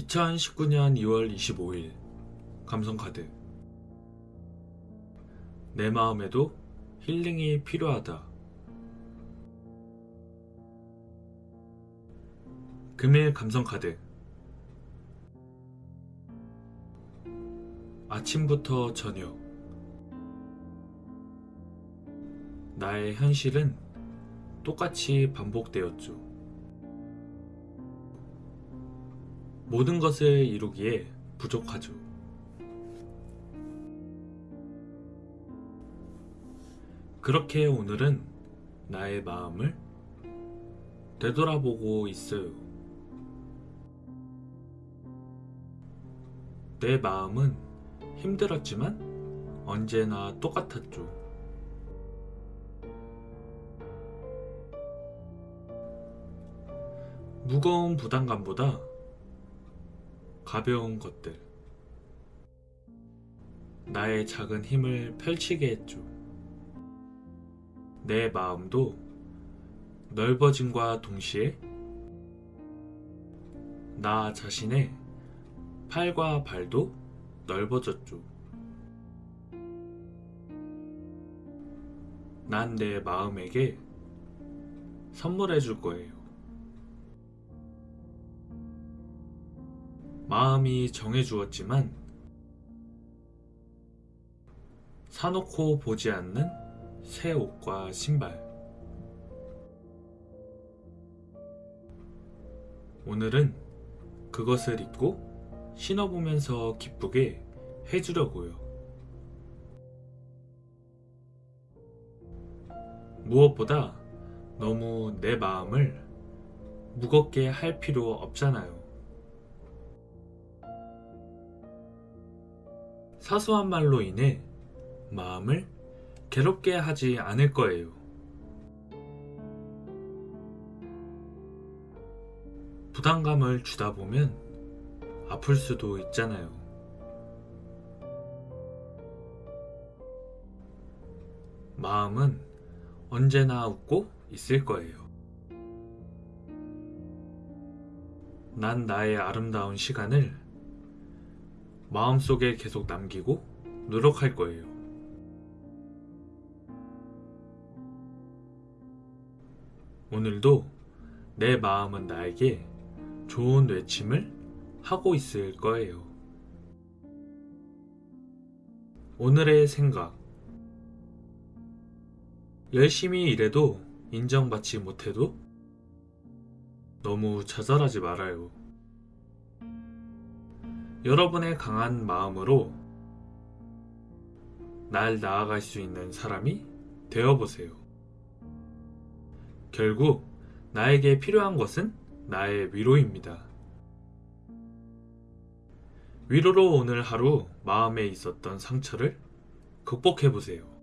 2019년 2월 25일 감성카드 내 마음에도 힐링이 필요하다. 금일 감성카드 아침부터 저녁 나의 현실은 똑같이 반복되었죠. 모든 것을 이루기에 부족하죠. 그렇게 오늘은 나의 마음을 되돌아보고 있어요. 내 마음은 힘들었지만 언제나 똑같았죠. 무거운 부담감보다 가벼운 것들. 나의 작은 힘을 펼치게 했죠. 내 마음도 넓어짐과 동시에 나 자신의 팔과 발도 넓어졌죠. 난 내 마음에게 선물해 줄 거예요. 마음이 정해주었지만 사놓고 보지 않는 새 옷과 신발 오늘은 그것을 입고 신어보면서 기쁘게 해주려고요. 무엇보다 너무 내 마음을 무겁게 할 필요 없잖아요. 사소한 말로 인해 마음을 괴롭게 하지 않을 거예요. 부담감을 주다 보면 아플 수도 있잖아요. 마음은 언제나 웃고 있을 거예요. 난 나의 아름다운 시간을 마음속에 계속 남기고 노력할 거예요. 오늘도 내 마음은 나에게 좋은 외침을 하고 있을 거예요. 오늘의 생각. 열심히 일해도 인정받지 못해도 너무 좌절하지 말아요. 여러분의 강한 마음으로 날 나아갈 수 있는 사람이 되어보세요. 결국 나에게 필요한 것은 나의 위로입니다. 위로로 오늘 하루 마음에 있었던 상처를 극복해보세요.